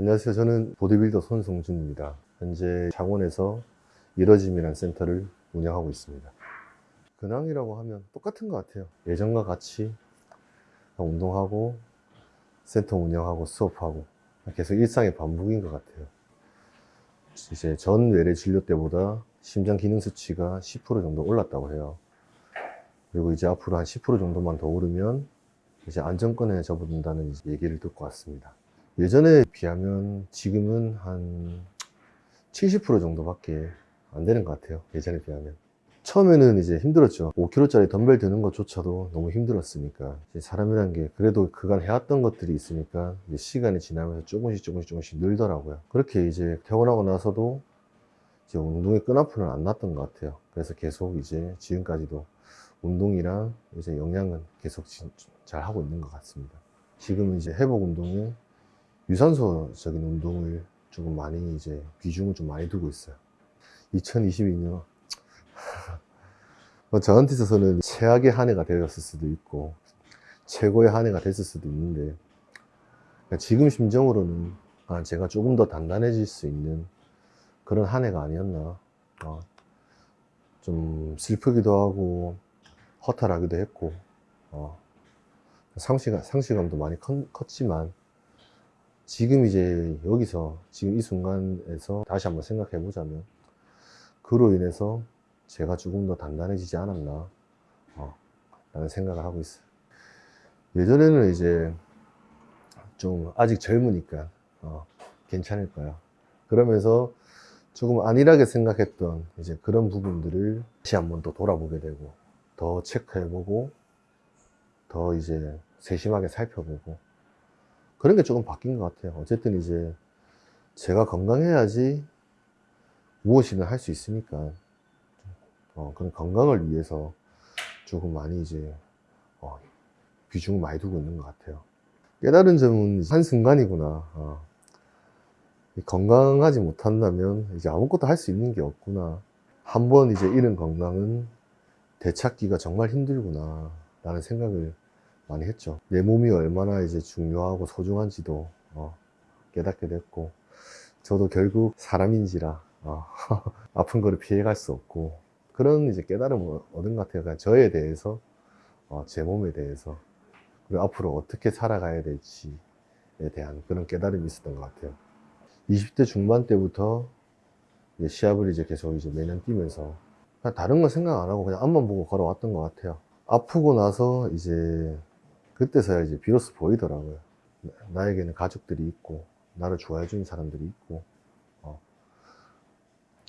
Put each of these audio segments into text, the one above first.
안녕하세요. 저는 보디빌더 손성준입니다. 현재 창원에서 이러짐이라는 센터를 운영하고 있습니다. 근황이라고 하면 똑같은 것 같아요. 예전과 같이 운동하고 센터 운영하고 수업하고 계속 일상의 반복인 것 같아요. 이제 전 외래 진료 때보다 심장 기능 수치가 10% 정도 올랐다고 해요. 그리고 이제 앞으로 한 10% 정도만 더 오르면 이제 안정권에 접어든다는 얘기를 듣고 왔습니다. 예전에 비하면 지금은 한 70% 정도밖에 안 되는 것 같아요. 예전에 비하면. 처음에는 이제 힘들었죠. 5kg짜리 덤벨 드는 것조차도 너무 힘들었으니까. 사람이란 게 그래도 그간 해왔던 것들이 있으니까 시간이 지나면서 조금씩 조금씩 조금씩 늘더라고요. 그렇게 이제 퇴원하고 나서도 이제 운동의 끈아풀은 안 났던 것 같아요. 그래서 계속 이제 지금까지도 운동이랑 이제 영양은 계속 지- 잘 하고 있는 것 같습니다. 지금은 이제 회복 운동에 유산소적인 운동을 조금 많이 이제 비중을 좀 많이 두고 있어요. 2022년 뭐 저한테 있어서는 최악의 한 해가 되었을 수도 있고 최고의 한 해가 됐을 수도 있는데 그러니까 지금 심정으로는 아, 제가 조금 더 단단해질 수 있는 그런 한 해가 아니었나 어, 좀 슬프기도 하고 허탈하기도 했고 어, 상실감, 상실감도 많이 컸, 컸지만 지금 이제 여기서 지금 이 순간에서 다시 한번 생각해 보자면 그로 인해서 제가 조금 더 단단해지지 않았나 어, 라는 생각을 하고 있어요. 예전에는 이제 좀 아직 젊으니까 어, 괜찮을 거야. 그러면서 조금 안일하게 생각했던 이제 그런 부분들을 다시 한번 또 돌아보게 되고 더 체크해보고 더 이제 세심하게 살펴보고 그런 게 조금 바뀐 것 같아요. 어쨌든 이제 제가 건강해야지 무엇이든 할 수 있으니까 어, 그런 건강을 위해서 조금 많이 이제 어, 비중을 많이 두고 있는 것 같아요. 깨달은 점은 한 순간이구나. 어. 이 건강하지 못한다면 이제 아무것도 할 수 있는 게 없구나. 한 번 이제 잃은 건강은 되찾기가 정말 힘들구나. 라는 생각을 많이 했죠. 내 몸이 얼마나 이제 중요하고 소중한지도 어, 깨닫게 됐고, 저도 결국 사람인지라 어, 아픈 거를 피해갈 수 없고 그런 이제 깨달음을 얻은 것 같아요. 그러니까 저에 대해서, 어, 제 몸에 대해서 그리고 앞으로 어떻게 살아가야 될지에 대한 그런 깨달음이 있었던 것 같아요. 20대 중반 때부터 이제 시합을 이제 계속 이제 매년 뛰면서 다른 거 생각 안 하고 그냥 앞만 보고 걸어왔던 것 같아요. 아프고 나서 이제 그때서야 이제 비로소 보이더라고요. 나- 나에게는 가족들이 있고, 나를 좋아해 주는 사람들이 있고, 어.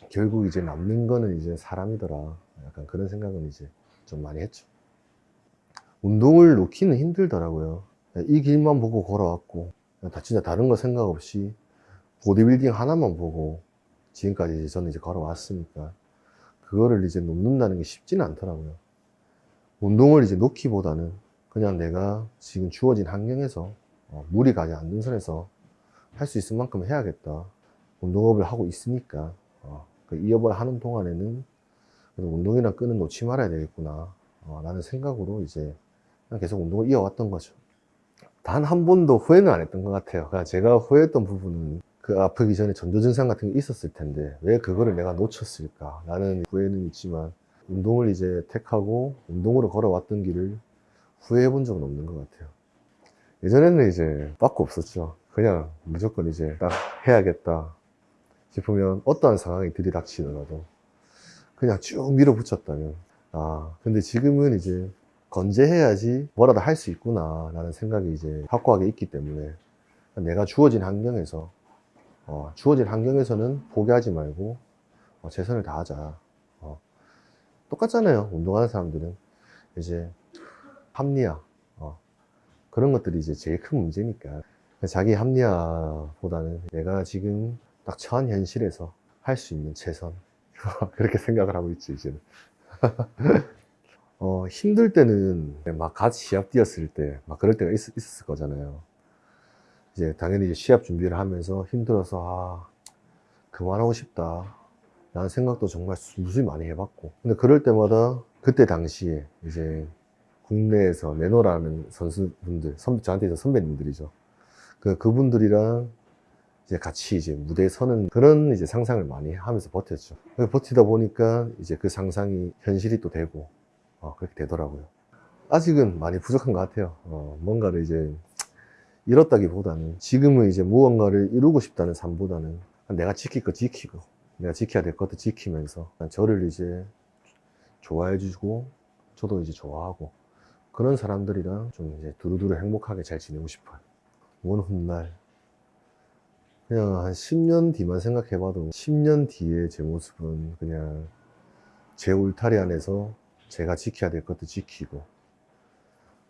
결국 이제 남는 거는 이제 사람이더라. 약간 그런 생각은 이제 좀 많이 했죠. 운동을 놓기는 힘들더라고요. 이 길만 보고 걸어왔고, 다 진짜 다른 거 생각 없이 보디빌딩 하나만 보고 지금까지 이제 저는 이제 걸어왔으니까, 그거를 이제 놓는다는 게 쉽지는 않더라고요. 운동을 이제 놓기보다는 그냥 내가 지금 주어진 환경에서 어, 무리 가지 않는 선에서 할 수 있을 만큼 해야겠다. 운동업을 하고 있으니까 어, 그 이업을 하는 동안에는 운동이랑 끈은 놓지 말아야 되겠구나 어, 라는 생각으로 이제 계속 운동을 이어왔던 거죠. 단 한 번도 후회는 안 했던 것 같아요. 그냥 제가 후회했던 부분은 그 아프기 전에 전조 증상 같은 게 있었을 텐데 왜 그거를 내가 놓쳤을까 라는 후회는 있지만 운동을 이제 택하고 운동으로 걸어왔던 길을 후회해 본 적은 없는 것 같아요. 예전에는 이제 빠꾸 없었죠. 그냥 무조건 이제 딱 해야겠다 싶으면 어떠한 상황이 들이닥치더라도 그냥 쭉 밀어붙였다면 아 근데 지금은 이제 건재해야지 뭐라도 할 수 있구나 라는 생각이 이제 확고하게 있기 때문에 내가 주어진 환경에서 어, 주어진 환경에서는 포기하지 말고 어, 최선을 다하자 어, 똑같잖아요 운동하는 사람들은 이제 합리화. 어, 그런 것들이 이제 제일 큰 문제니까. 자기 합리화보다는 내가 지금 딱 처한 현실에서 할 수 있는 최선. 그렇게 생각을 하고 있지 이제는. 어, 힘들 때는 막 같이 시합 뛰었을 때 막 그럴 때가 있, 있었을 거잖아요. 이제 당연히 이제 시합 준비를 하면서 힘들어서 아 그만하고 싶다. 라는 생각도 정말 무수히 많이 해봤고. 근데 그럴 때마다 그때 당시에 이제 국내에서 내노라는 선수분들 선, 저한테 이제 선배님들이죠 그, 그분들이랑 이제 같이 이제 무대에 서는 그런 이제 상상을 많이 하면서 버텼죠. 버티다 보니까 이제 그 상상이 현실이 또 되고 어, 그렇게 되더라고요. 아직은 많이 부족한 것 같아요. 어, 뭔가를 이제 이뤘다기보다는 지금은 이제 무언가를 이루고 싶다는 삶보다는 내가 지킬 거 지키고 내가 지켜야 될 것도 지키면서 저를 이제 좋아해 주고 저도 이제 좋아하고 그런 사람들이랑 좀 이제 두루두루 행복하게 잘 지내고 싶어요. 먼 훗날 그냥 한 10년 뒤만 생각해봐도 10년 뒤에 제 모습은 그냥 제 울타리 안에서 제가 지켜야 될 것도 지키고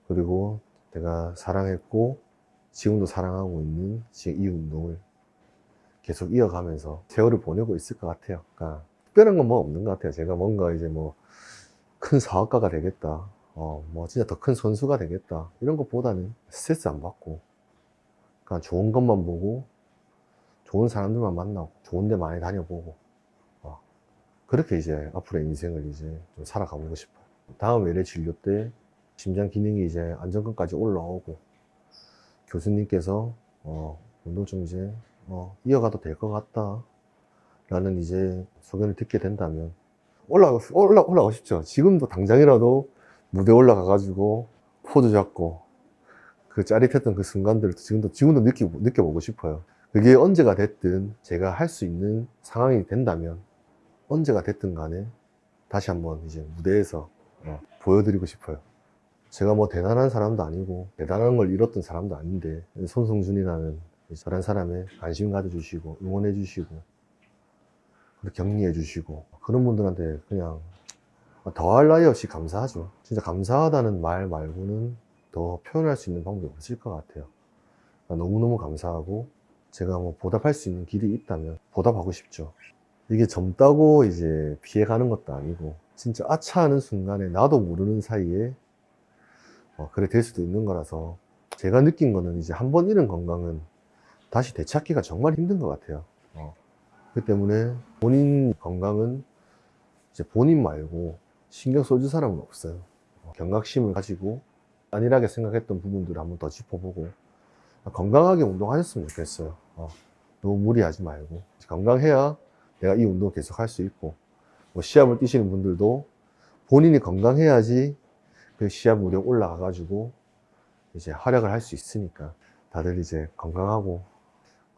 그리고 내가 사랑했고 지금도 사랑하고 있는 이 운동을 계속 이어가면서 세월을 보내고 있을 것 같아요. 그러니까 특별한 건 뭐 없는 것 같아요. 제가 뭔가 이제 뭐 큰 사업가가 되겠다. 어, 뭐 진짜 더 큰 선수가 되겠다. 이런 것보다는 스트레스 안 받고 그러니까 좋은 것만 보고 좋은 사람들만 만나고 좋은 데 많이 다녀보고 어, 그렇게 이제 앞으로의 인생을 이제 좀 살아가보고 싶어요. 다음 외래 진료 때 심장 기능이 이제 안정권까지 올라오고 교수님께서 어, 운동 좀 이제 어, 이어가도 될 것 같다 라는 이제 소견을 듣게 된다면 올라가, 올라, 올라가고 싶죠 지금도 당장이라도 무대 올라가 가지고 포즈 잡고 그 짜릿했던 그 순간들을 지금도 지금도 느끼, 느껴보고 싶어요. 그게 언제가 됐든 제가 할 수 있는 상황이 된다면 언제가 됐든 간에 다시 한번 이제 무대에서 어, 보여드리고 싶어요. 제가 뭐 대단한 사람도 아니고 대단한 걸 이뤘던 사람도 아닌데 손성준이라는 저런 사람에 관심 가져주시고 응원해 주시고 격려해 주시고 그런 분들한테 그냥 더할 나위 없이 감사하죠 진짜 감사하다는 말 말고는 더 표현할 수 있는 방법이 없을 것 같아요 그러니까 너무너무 감사하고 제가 뭐 보답할 수 있는 길이 있다면 보답하고 싶죠 이게 젊다고 이제 피해가는 것도 아니고 진짜 아차하는 순간에 나도 모르는 사이에 어, 그래 될 수도 있는 거라서 제가 느낀 거는 이제 한 번 잃은 건강은 다시 되찾기가 정말 힘든 것 같아요. 어. 그 때문에 본인 건강은 이제 본인 말고 신경 써줄 사람은 없어요. 어, 경각심을 가지고 안일하게 생각했던 부분들을 한번 더 짚어보고 건강하게 운동하셨으면 좋겠어요. 어. 너무 무리하지 말고 건강해야 내가 이 운동 계속 할 수 있고 뭐 시합을 뛰시는 분들도 본인이 건강해야지 그 시합 무력 올라가 가지고 이제 활약을 할 수 있으니까 다들 이제 건강하고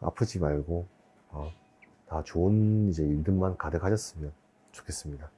아프지 말고 어, 다 좋은 이제 일들만 가득하셨으면 좋겠습니다.